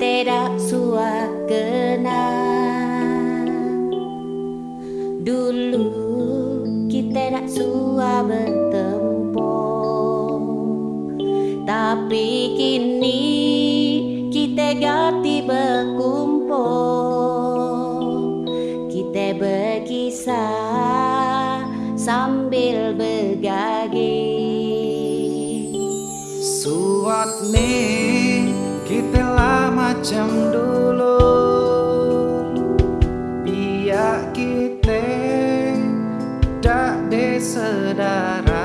tidak kenal Dulu kita nak sua bertempo Tapi kini kita ganti berkumpul. Kita berkisah sambil bergagi Suat nih. Macam dulu. Biar kita tak desedara